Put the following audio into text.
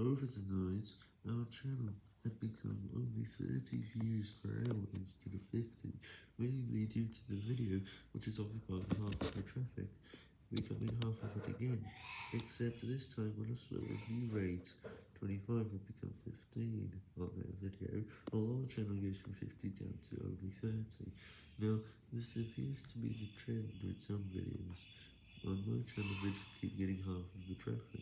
Over the night, our channel had become only 30 views per hour instead of 50, mainly due to the video, which is occupying half of the traffic, becoming half of it again, except this time on a slower view rate, 25 would become 15 on that video, although our channel goes from 50 down to only 30. Now, this appears to be the trend with some videos. On my channel they just keep getting half of the traffic.